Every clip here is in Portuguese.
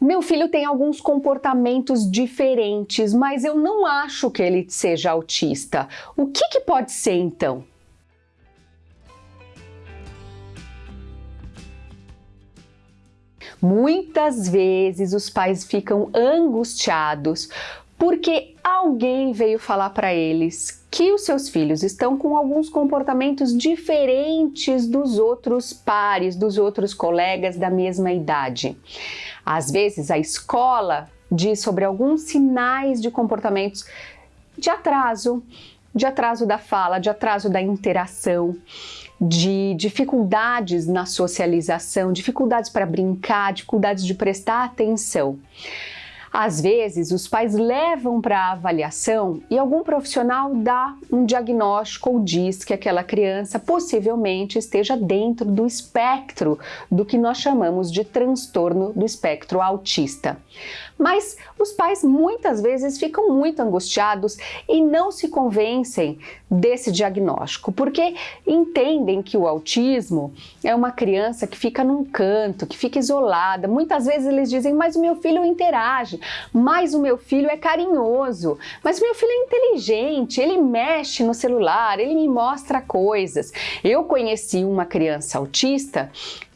Meu filho tem alguns comportamentos diferentes, mas eu não acho que ele seja autista. O que, que pode ser então? Muitas vezes os pais ficam angustiados porque alguém veio falar para eles que os seus filhos estão com alguns comportamentos diferentes dos outros pares, dos outros colegas da mesma idade. Às vezes a escola diz sobre alguns sinais de comportamentos de atraso, de atraso da fala, de atraso da interação, de dificuldades na socialização, dificuldades para brincar, dificuldades de prestar atenção. Às vezes, os pais levam para a avaliação e algum profissional dá um diagnóstico ou diz que aquela criança possivelmente esteja dentro do espectro do que nós chamamos de transtorno do espectro autista. Mas os pais muitas vezes ficam muito angustiados e não se convencem desse diagnóstico, porque entendem que o autismo é uma criança que fica num canto, que fica isolada. Muitas vezes eles dizem, mas o meu filho interage, mas o meu filho é carinhoso, mas o meu filho é inteligente, ele mexe no celular, ele me mostra coisas. Eu conheci uma criança autista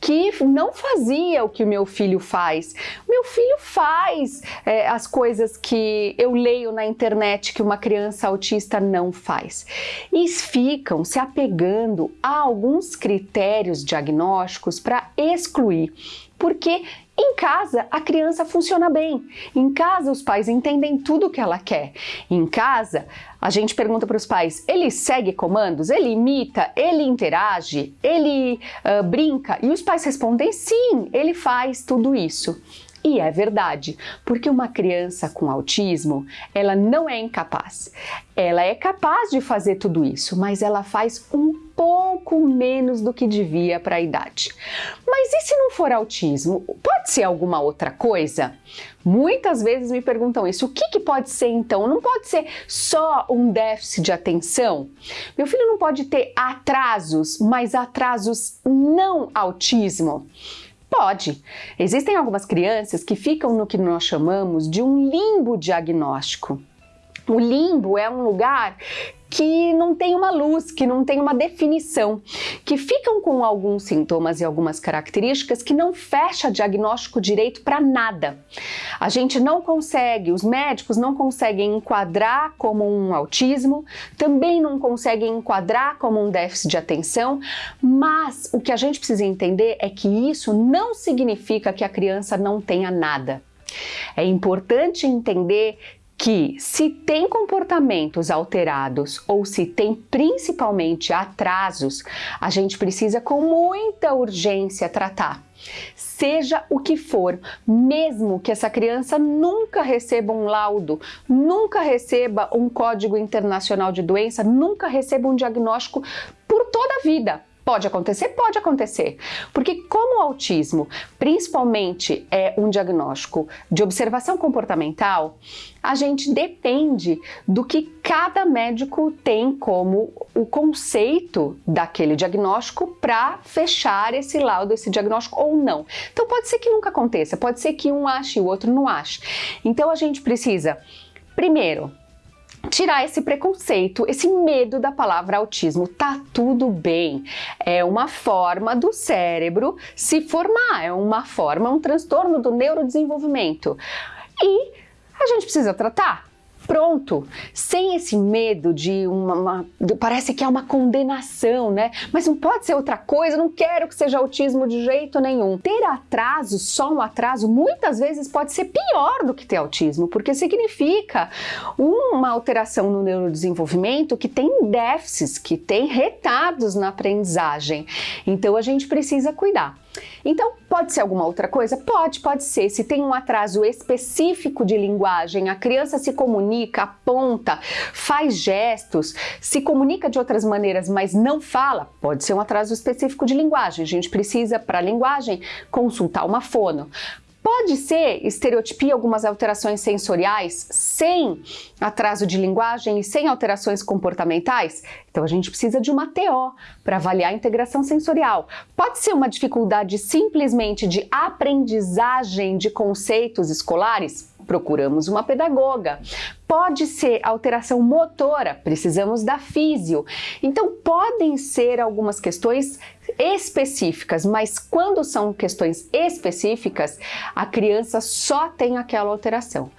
que não fazia o que o meu filho faz. Meu filho faz é, as coisas que eu leio na internet que uma criança autista não faz. E ficam se apegando a alguns critérios diagnósticos para excluir, porque em casa, a criança funciona bem. Em casa, os pais entendem tudo o que ela quer. Em casa, a gente pergunta para os pais, ele segue comandos? Ele imita? Ele interage? Ele uh, brinca? E os pais respondem, sim, ele faz tudo isso. E é verdade, porque uma criança com autismo, ela não é incapaz. Ela é capaz de fazer tudo isso, mas ela faz um pouco menos do que devia para a idade. Mas e se não for autismo? Pode ser alguma outra coisa? Muitas vezes me perguntam isso. O que, que pode ser então? Não pode ser só um déficit de atenção? Meu filho não pode ter atrasos, mas atrasos não autismo? Pode. Existem algumas crianças que ficam no que nós chamamos de um limbo diagnóstico. O limbo é um lugar que não tem uma luz, que não tem uma definição, que ficam com alguns sintomas e algumas características que não fecha diagnóstico direito para nada. A gente não consegue, os médicos não conseguem enquadrar como um autismo, também não conseguem enquadrar como um déficit de atenção, mas o que a gente precisa entender é que isso não significa que a criança não tenha nada. É importante entender que se tem comportamentos alterados ou se tem principalmente atrasos, a gente precisa com muita urgência tratar. Seja o que for, mesmo que essa criança nunca receba um laudo, nunca receba um código internacional de doença, nunca receba um diagnóstico por toda a vida, Pode acontecer? Pode acontecer. Porque como o autismo, principalmente, é um diagnóstico de observação comportamental, a gente depende do que cada médico tem como o conceito daquele diagnóstico para fechar esse laudo, esse diagnóstico ou não. Então pode ser que nunca aconteça, pode ser que um ache e o outro não ache. Então a gente precisa, primeiro, tirar esse preconceito, esse medo da palavra autismo. Tá tudo bem. É uma forma do cérebro se formar, é uma forma, um transtorno do neurodesenvolvimento. E a gente precisa tratar pronto, sem esse medo de uma, uma, parece que é uma condenação, né? Mas não pode ser outra coisa, não quero que seja autismo de jeito nenhum. Ter atraso, só um atraso, muitas vezes pode ser pior do que ter autismo, porque significa uma alteração no neurodesenvolvimento que tem déficits, que tem retardos na aprendizagem. Então a gente precisa cuidar. Então, pode ser alguma outra coisa? Pode, pode ser. Se tem um atraso específico de linguagem, a criança se comunica, aponta, faz gestos, se comunica de outras maneiras, mas não fala, pode ser um atraso específico de linguagem. A gente precisa, para a linguagem, consultar uma fono. Pode ser estereotipia, algumas alterações sensoriais, sem atraso de linguagem e sem alterações comportamentais? Então a gente precisa de uma TO para avaliar a integração sensorial. Pode ser uma dificuldade simplesmente de aprendizagem de conceitos escolares? Procuramos uma pedagoga. Pode ser alteração motora, precisamos da físio. Então, podem ser algumas questões específicas, mas quando são questões específicas, a criança só tem aquela alteração.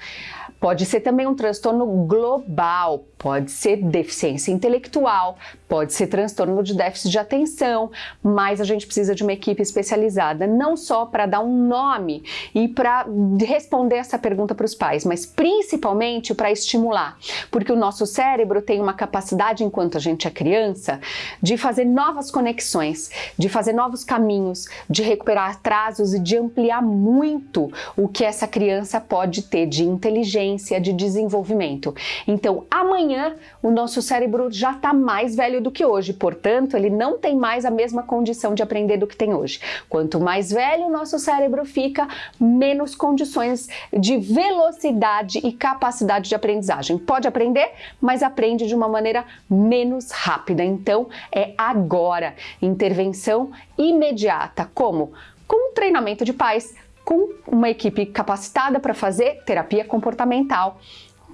Pode ser também um transtorno global, pode ser deficiência intelectual, pode ser transtorno de déficit de atenção, mas a gente precisa de uma equipe especializada, não só para dar um nome e para responder essa pergunta para os pais, mas principalmente para estimular, porque o nosso cérebro tem uma capacidade, enquanto a gente é criança, de fazer novas conexões, de fazer novos caminhos, de recuperar atrasos e de ampliar muito o que essa criança pode ter de inteligência, de desenvolvimento. Então, amanhã o nosso cérebro já está mais velho do que hoje, portanto, ele não tem mais a mesma condição de aprender do que tem hoje. Quanto mais velho o nosso cérebro fica, menos condições de velocidade e capacidade de aprendizagem. Pode aprender, mas aprende de uma maneira menos rápida. Então, é agora. Intervenção imediata. Como? Com treinamento de pais, com uma equipe capacitada para fazer terapia comportamental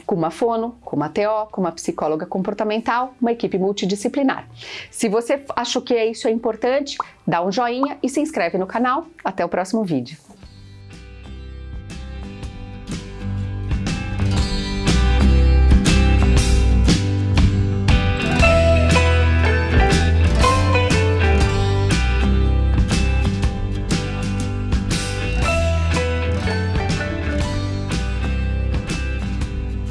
com uma fono, com uma TO, com uma psicóloga comportamental, uma equipe multidisciplinar. Se você achou que isso é importante, dá um joinha e se inscreve no canal. Até o próximo vídeo.